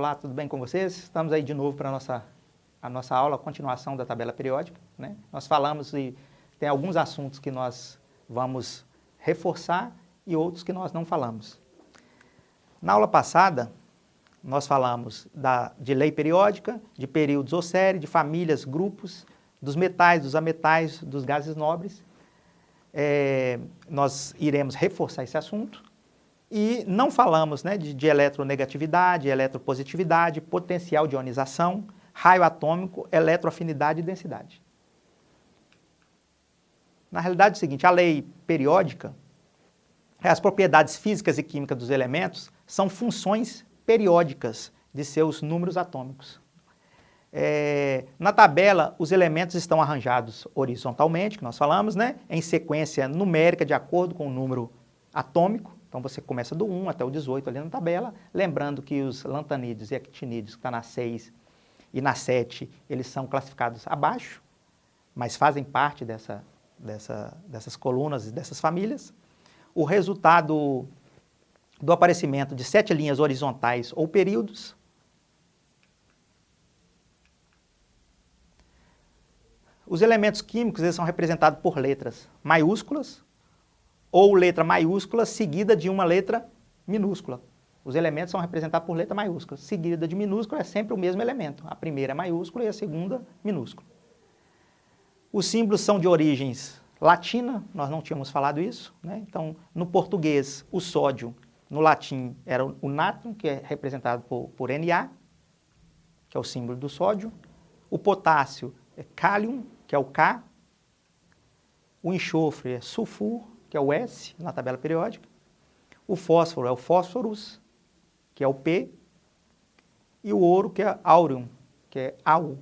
Olá, tudo bem com vocês? Estamos aí de novo para a nossa, a nossa aula, a continuação da tabela periódica. Né? Nós falamos e tem alguns assuntos que nós vamos reforçar e outros que nós não falamos. Na aula passada, nós falamos da, de lei periódica, de períodos ou série, de famílias, grupos, dos metais, dos ametais, dos gases nobres. É, nós iremos reforçar esse assunto. E não falamos né, de, de eletronegatividade, eletropositividade, potencial de ionização, raio atômico, eletroafinidade e densidade. Na realidade é o seguinte, a lei periódica, as propriedades físicas e químicas dos elementos são funções periódicas de seus números atômicos. É, na tabela, os elementos estão arranjados horizontalmente, que nós falamos, né, em sequência numérica de acordo com o número atômico. Então você começa do 1 até o 18 ali na tabela, lembrando que os lantanídeos e actinídeos, que está na 6 e na 7, eles são classificados abaixo, mas fazem parte dessa, dessa, dessas colunas e dessas famílias. O resultado do aparecimento de sete linhas horizontais ou períodos. Os elementos químicos eles são representados por letras maiúsculas ou letra maiúscula seguida de uma letra minúscula. Os elementos são representados por letra maiúscula. Seguida de minúscula é sempre o mesmo elemento. A primeira é maiúscula e a segunda minúscula. Os símbolos são de origens latina, nós não tínhamos falado isso. Né? Então, no português, o sódio no latim era o nátrium, que é representado por, por Na, que é o símbolo do sódio. O potássio é cálium, que é o K. O enxofre é sulfur, que é o S, na tabela periódica. O fósforo é o fósforus, que é o P. E o ouro, que é áureo, que é AU.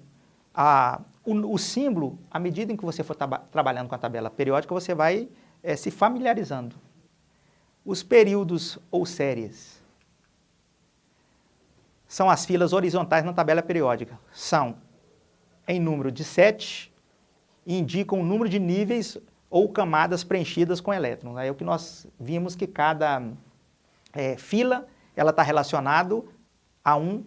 A, o, o, símbolo, à medida em que você for tra trabalhando com a tabela periódica, você vai é, se familiarizando os períodos ou séries são as filas horizontais na tabela periódica. São em número de 7 e indicam o número de níveis ou camadas preenchidas com elétrons. Aí é o que nós vimos que cada é, fila ela está relacionado a um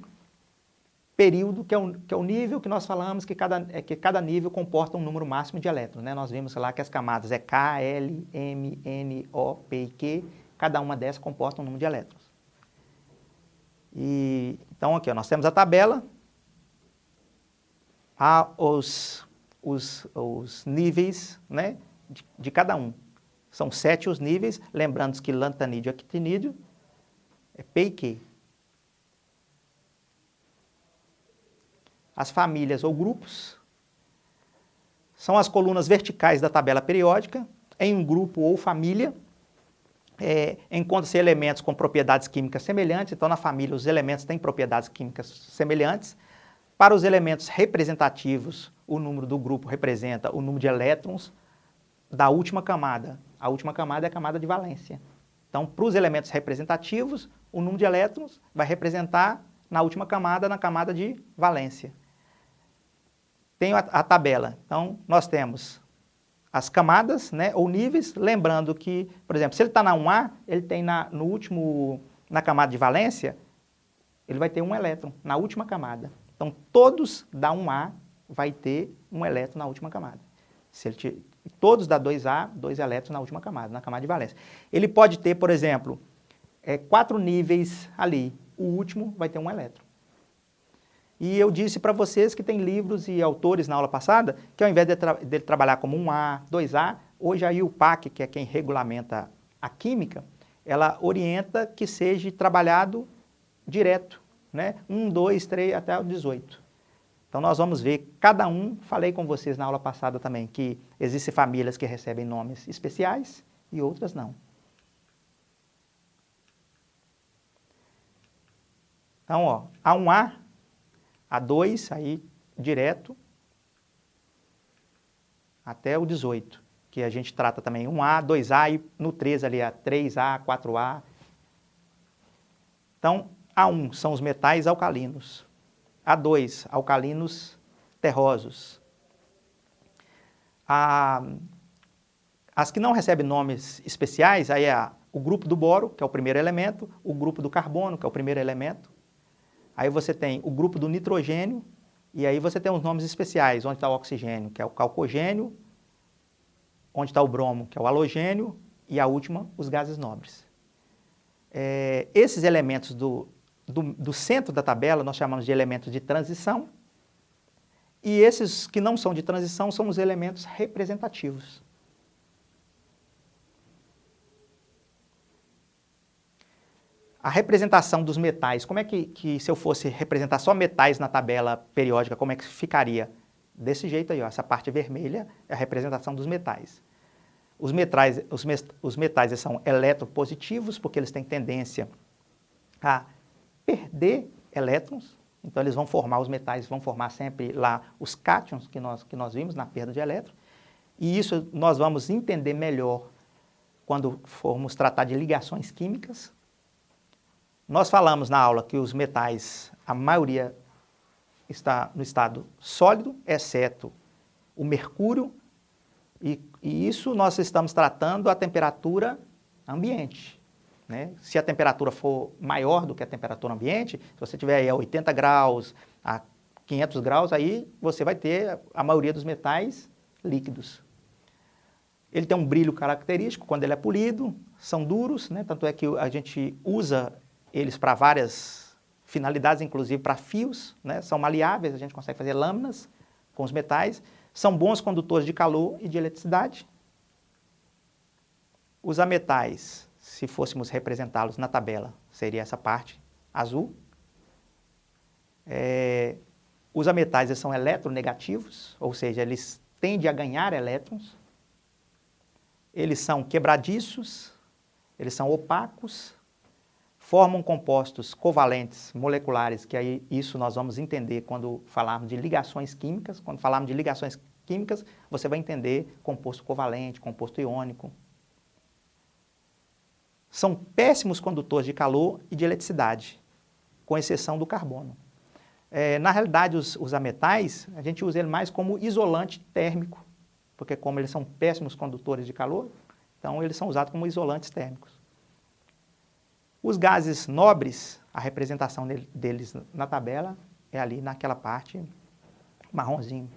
período, que é, o, que é o nível que nós falamos que cada, é, que cada nível comporta um número máximo de elétrons. Né? Nós vimos lá que as camadas é K, L, M, N, O, P e Q, Cada uma dessas comporta um número de elétrons. E, então, aqui ó, nós temos a tabela, há os, os, os níveis né, de, de, cada um. São sete os níveis, lembrando que lantanídeo e actinídeo é P e Q. As famílias ou grupos são as colunas verticais da tabela periódica, em um grupo ou família, é, encontra-se elementos com propriedades químicas semelhantes, então na família os elementos têm propriedades químicas semelhantes. Para os elementos representativos, o número do grupo representa o número de elétrons da última camada. A última camada é a camada de valência. Então, para os elementos representativos, o número de elétrons vai representar na última camada, na camada de valência. Tenho a, a tabela. Então, nós temos as camadas, né, ou níveis, lembrando que, por exemplo, se ele está na 1A, ele tem na, no último, na camada de valência, ele vai ter um elétron na última camada. Então, todos da 1A vai ter um elétron na última camada. Se ele todos da 2A, dois elétrons na última camada, na camada de valência. Ele pode ter, por exemplo, é, quatro níveis ali. O último vai ter um elétron. E eu disse para vocês que tem livros e autores na aula passada que ao invés de tra dele trabalhar como 1A, 2A, hoje a IUPAC, que é quem regulamenta a química, ela orienta que seja trabalhado direto, né? 1, 2, 3 até o 18. Então nós vamos ver cada um, falei com vocês na aula passada também, que existem famílias que recebem nomes especiais e outras não. Então, ó, A1A a2, aí direto, até o 18, que a gente trata também 1A, 2A e no 3 ali a 3A, 4A. Então, A1 são os metais alcalinos, A2, alcalinos terrosos. A, as que não recebem nomes especiais, aí é a, o grupo do boro, que é o primeiro elemento, o grupo do carbono, que é o primeiro elemento, Aí você tem o grupo do nitrogênio, e aí você tem os nomes especiais, onde está o oxigênio, que é o calcogênio, onde está o bromo, que é o halogênio, e a última, os gases nobres. É, esses elementos do, do, do centro da tabela nós chamamos de elementos de transição, e esses que não são de transição são os elementos representativos. A representação dos metais, como é que, que, se eu fosse representar só metais na tabela periódica, como é que ficaria? Desse jeito aí, ó, essa parte vermelha é a representação dos metais. Os metais, os, os metais são eletropositivos, porque eles têm tendência a perder elétrons, então eles vão formar, os metais vão formar sempre lá os cátions que nós, que nós vimos na perda de elétrons, e isso nós vamos entender melhor quando formos tratar de ligações químicas. Nós falamos na aula que os metais, a maioria está no estado sólido, exceto o mercúrio, e, e isso nós estamos tratando a temperatura ambiente. Né? Se a temperatura for maior do que a temperatura ambiente, se você tiver aí a 80 graus, a 500 graus, aí você vai ter a maioria dos metais líquidos. Ele tem um brilho característico quando ele é polido, são duros, né? tanto é que a gente usa eles para várias finalidades, inclusive para fios, né? são maleáveis, a gente consegue fazer lâminas com os metais, são bons condutores de calor e de eletricidade. Os ametais, se fôssemos representá-los na tabela, seria essa parte azul. É, os ametais são eletronegativos, ou seja, eles tendem a ganhar elétrons. Eles são quebradiços, eles são opacos, formam compostos covalentes moleculares, que aí isso nós vamos entender quando falarmos de ligações químicas. Quando falarmos de ligações químicas, você vai entender composto covalente, composto iônico. São péssimos condutores de calor e de eletricidade, com exceção do carbono. É, na realidade, os, os ametais, a gente usa ele mais como isolante térmico, porque como eles são péssimos condutores de calor, então eles são usados como isolantes térmicos. Os gases nobres, a representação deles na tabela é ali naquela parte marronzinho.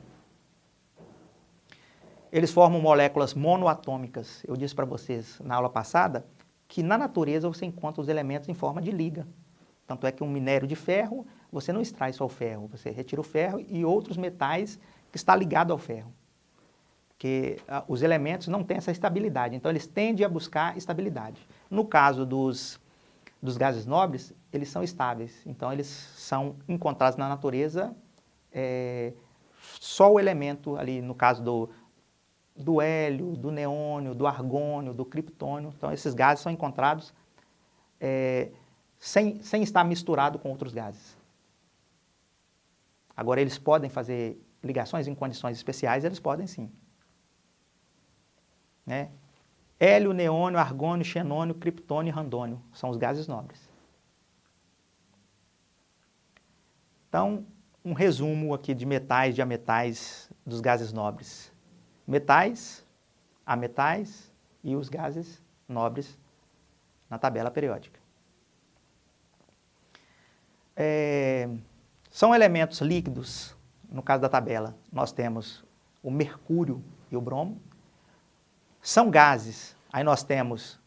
Eles formam moléculas monoatômicas. Eu disse para vocês na aula passada que na natureza você encontra os elementos em forma de liga. Tanto é que um minério de ferro, você não extrai só o ferro, você retira o ferro e outros metais que está ligado ao ferro. Porque ah, os elementos não têm essa estabilidade, então eles tendem a buscar estabilidade. No caso dos dos gases nobres, eles são estáveis. Então, eles são encontrados na natureza é, só o elemento ali, no caso do, do hélio, do neônio, do argônio, do criptônio. Então, esses gases são encontrados é, sem, sem estar misturado com outros gases. Agora, eles podem fazer ligações em condições especiais, eles podem sim. Né? Hélio, neônio, argônio, xenônio, criptônio e randônio são os gases nobres. Então, um resumo aqui de metais, de ametais dos gases nobres. Metais, ametais e os gases nobres na tabela periódica. É, são elementos líquidos, no caso da tabela, nós temos o mercúrio e o bromo, são gases. Aí nós temos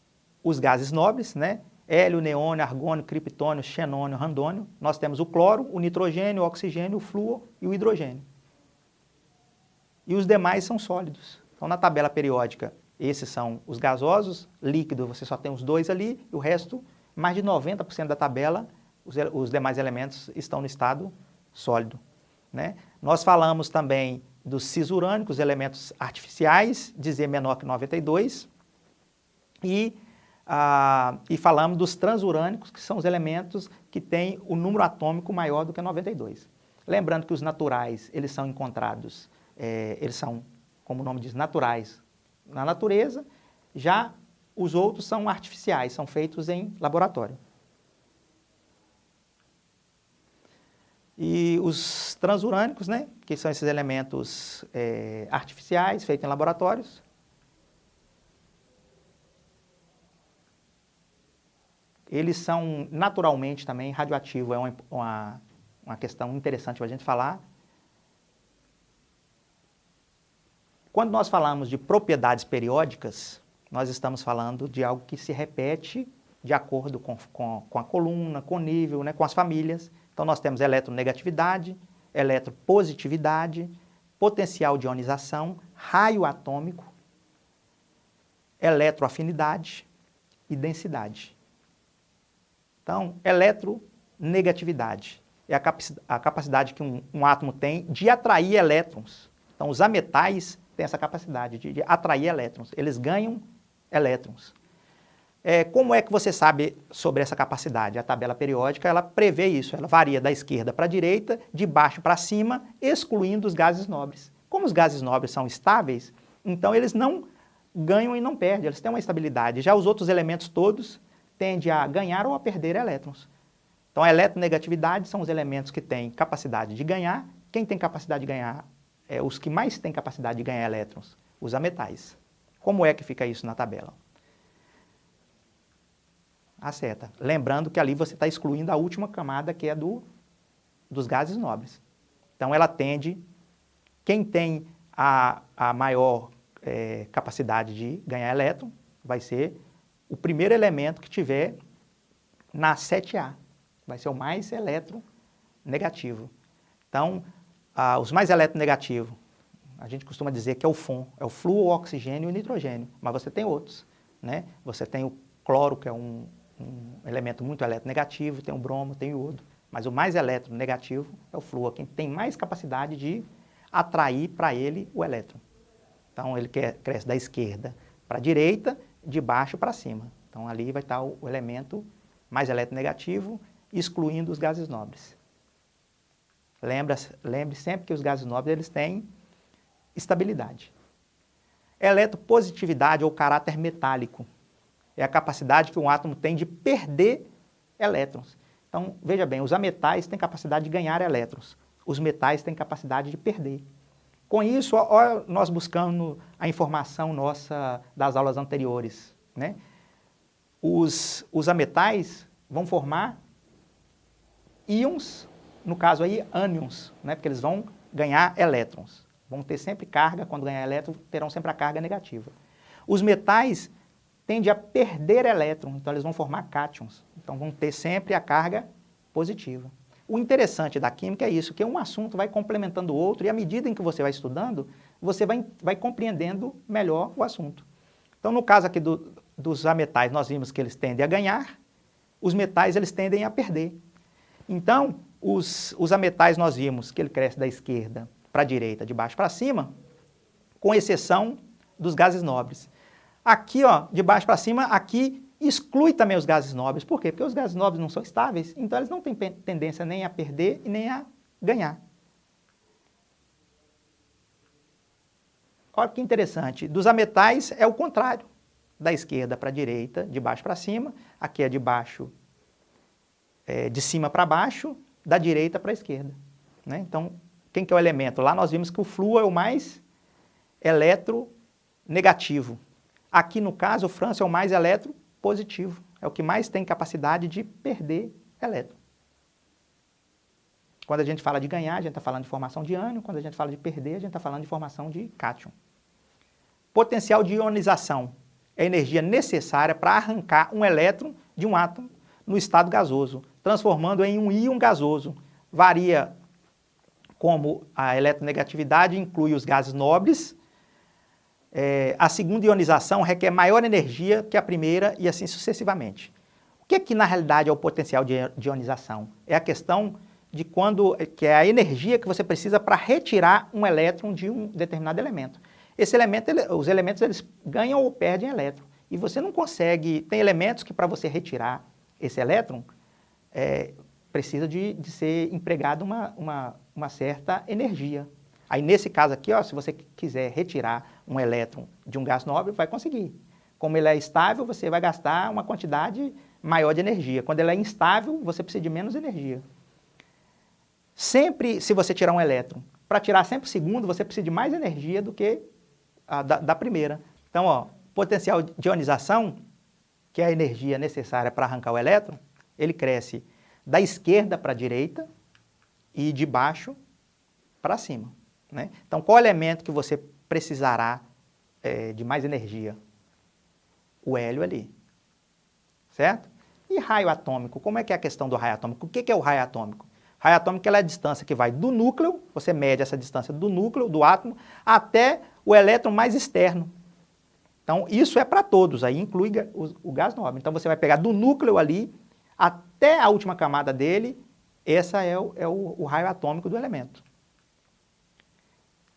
os gases nobres, né? Hélio, neônio, argônio, criptônio, xenônio, randônio. Nós temos o cloro, o nitrogênio, o oxigênio, o flúor e o hidrogênio. E os demais são sólidos. Então, na tabela periódica, esses são os gasosos, líquido, você só tem os dois ali, e o resto, mais de 90% da tabela, os, os, demais elementos estão no estado sólido. Né? Nós falamos também dos cisurânicos, elementos artificiais, Z menor que 92, e, ah, e falamos dos transurânicos, que são os elementos que têm o número atômico maior do que 92. Lembrando que os naturais, eles são encontrados, é, eles são, como o nome diz, naturais na natureza, já os outros são artificiais, são feitos em laboratório. E os transurânicos, né, que são esses elementos é, artificiais feitos em laboratórios, eles são naturalmente também radioativos, é uma, uma uma questão interessante para a gente falar. Quando nós falamos de propriedades periódicas, nós estamos falando de algo que se repete de acordo com, com, com a coluna, com o nível, né, com as famílias. Então nós temos eletronegatividade, eletropositividade, potencial de ionização, raio atômico, eletroafinidade e densidade. Então, eletronegatividade é a, capacidade que um, um, átomo tem de atrair elétrons. Então, os ametais têm essa capacidade de, de atrair elétrons. Eles ganham elétrons. É, como é que você sabe sobre essa capacidade? A tabela periódica, ela prevê isso, ela varia da esquerda para a direita, de baixo para cima, excluindo os gases nobres. Como os gases nobres são estáveis, então eles não ganham e não perdem, eles têm uma estabilidade. Já os outros elementos todos tendem a ganhar ou a perder elétrons. Então a eletronegatividade são os elementos que têm capacidade de ganhar. Quem tem capacidade de ganhar é os que mais têm capacidade de ganhar elétrons, os ametais. Como é que fica isso na tabela? Acerta. Lembrando que ali você está excluindo a última camada, que é do, dos gases nobres. Então ela tende, quem tem a, a maior é, capacidade de ganhar elétron, vai ser o primeiro elemento que tiver na 7A. Vai ser o mais eletronegativo. Então, ah, os mais eletronegativos, a gente costuma dizer que é o FON, é o fluo, oxigênio e nitrogênio, mas você tem outros. Né? Você tem o cloro, que é um, um elemento muito eletronegativo, tem o bromo, tem o iodo, mas o mais eletronegativo é o flúor, quem tem mais capacidade de atrair para ele o elétron. Então ele cresce da esquerda para a direita, de baixo para cima. Então ali vai estar o, o elemento mais eletronegativo, excluindo os gases nobres. Lembra, lembre sempre que os gases nobres eles têm estabilidade. Eletropositividade ou caráter metálico é a capacidade que um átomo tem de perder elétrons. Então, veja bem, os ametais têm capacidade de ganhar elétrons, os metais têm capacidade de perder. Com isso, ó, nós buscando a informação nossa das aulas anteriores. Né? Os, os ametais vão formar íons, no caso aí, ânions, né? porque eles vão ganhar elétrons. Vão ter sempre carga, quando ganhar elétron, terão sempre a carga negativa. Os metais tendem a perder elétrons, então eles vão formar cátions. Então vão ter sempre a carga positiva. O interessante da química é isso, que um assunto vai complementando o outro e à medida em que você vai estudando, você vai, vai compreendendo melhor o assunto. Então, no caso aqui do, dos ametais, nós vimos que eles tendem a ganhar, os metais eles tendem a perder. Então, os, os ametais nós vimos que ele cresce da esquerda para a direita, de baixo para cima, com exceção dos gases nobres. Aqui, ó, de baixo para cima, aqui exclui também os gases nobres. Por quê? Porque os gases nobres não são estáveis, então eles não têm tendência nem a perder e nem a ganhar. Olha que interessante, dos ametais é o contrário, da esquerda para a direita, de baixo para cima, aqui é de baixo, é, de cima para baixo, da direita para a esquerda. Né? Então, quem que é o elemento? Lá nós vimos que o flúor é o mais eletronegativo. Aqui no caso, o França é o mais eletronegativo positivo. É o que mais tem capacidade de perder elétron. Quando a gente fala de ganhar, a gente está falando de formação de ânion. Quando a gente fala de perder, a gente está falando de formação de cátion. Potencial de ionização é a energia necessária para arrancar um elétron de um átomo no estado gasoso, transformando em um íon gasoso. Varia como a eletronegatividade inclui os gases nobres é, a segunda ionização requer maior energia que a primeira e assim sucessivamente. O que, é que na realidade é o potencial de, ionização? É a questão de quando, que é a energia que você precisa para retirar um elétron de um determinado elemento. Esse elemento, ele, os elementos eles ganham ou perdem elétron. E você não consegue, tem elementos que para você retirar esse elétron, é, precisa de, de ser empregada uma, uma, uma certa energia. Aí nesse caso aqui, ó, se você quiser retirar um elétron de um gás nobre, vai conseguir. Como ele é estável, você vai gastar uma quantidade maior de energia. Quando ele é instável, você precisa de menos energia. Sempre, se você tirar um elétron, para tirar sempre o segundo, você precisa de mais energia do que a da, da primeira. Então, ó, potencial de ionização, que é a energia necessária para arrancar o elétron, ele cresce da esquerda para a direita, e de baixo para cima. Né? Então, qual elemento que você precisará é, de mais energia? O hélio ali, certo? E raio atômico, como é que é a questão do raio atômico? O que, é o raio atômico? Raio atômico é a distância que vai do núcleo, você mede essa distância do núcleo, do átomo, até o elétron mais externo. Então, isso é para todos, aí inclui o, o gás nobre. Então, você vai pegar do núcleo ali até a última camada dele, esse é, o, é o, o raio atômico do elemento.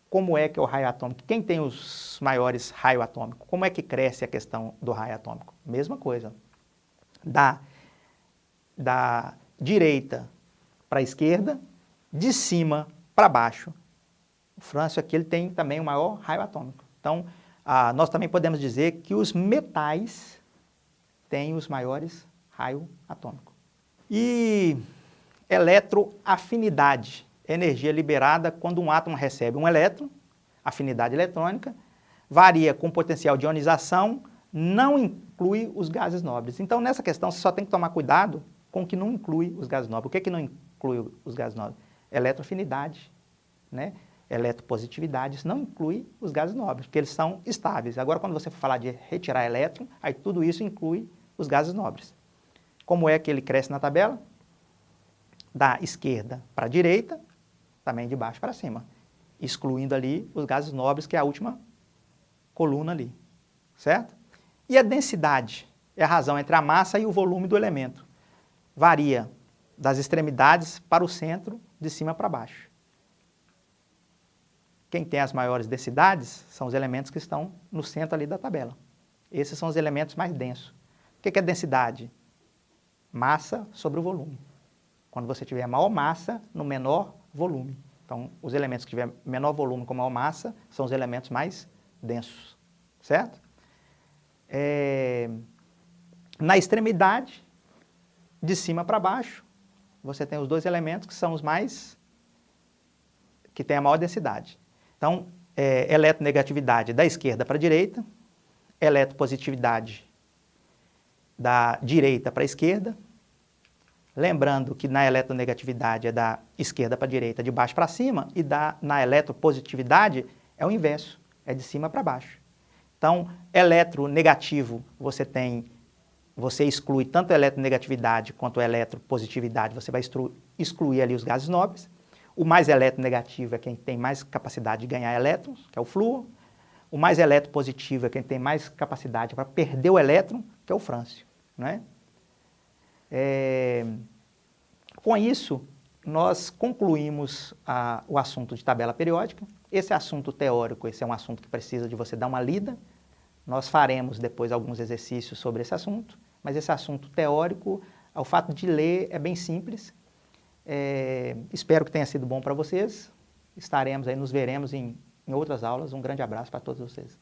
Como é que é o raio atômico? Quem tem os maiores raios atômicos? Como é que cresce a questão do raio atômico? Mesma coisa. Da, da direita para a esquerda, de cima para baixo. O Frâncio aqui ele tem também o maior raio atômico. Então, ah, nós também podemos dizer que os metais têm os maiores raios atômicos. E eletroafinidade, energia liberada quando um átomo recebe um elétron, afinidade eletrônica, varia com potencial de ionização, não inclui os gases nobres. Então, nessa questão, você só tem que tomar cuidado com o que não inclui os gases nobres. O que, é que não inclui os gases nobres? Eletroafinidade, né? Eletropositividade, isso não inclui os gases nobres, porque eles são estáveis. Agora, quando você falar de retirar elétron, aí tudo isso inclui os gases nobres. Como é que ele cresce na tabela? Da esquerda para a direita, também de baixo para cima, excluindo ali os gases nobres, que é a última coluna ali, certo? E a densidade é a razão entre a massa e o volume do elemento. Varia das extremidades para o centro, de cima para baixo. Quem tem as maiores densidades são os elementos que estão no centro ali da tabela. Esses são os elementos mais densos. O que é densidade? Massa sobre o volume. Quando você tiver maior massa no menor volume. Então, os elementos que tiver menor volume com maior massa são os elementos mais densos, certo? É... Na extremidade, de cima para baixo, você tem os dois elementos que são os mais, que têm a maior densidade. Então, é, eletronegatividade da esquerda para a direita, eletropositividade da direita para a esquerda, lembrando que na eletronegatividade é da esquerda para a direita, de baixo para cima, e da, na eletropositividade é o inverso, é de cima para baixo. Então, eletronegativo, você você exclui tanto a eletronegatividade quanto a eletropositividade, você vai excluir ali os gases nobres. O mais eletronegativo é quem tem mais capacidade de ganhar elétrons, que é o flúor. O mais eletropositivo é quem tem mais capacidade para perder o elétron, que é o frâncio. Né? É... Com isso, nós concluímos a, o assunto de tabela periódica. Esse assunto teórico, esse é um assunto que precisa de você dar uma lida, nós faremos depois alguns exercícios sobre esse assunto, mas esse assunto teórico, o fato de ler é bem simples. É, espero que tenha sido bom para vocês. Estaremos aí, nos veremos em, em outras aulas. Um grande abraço para todos vocês.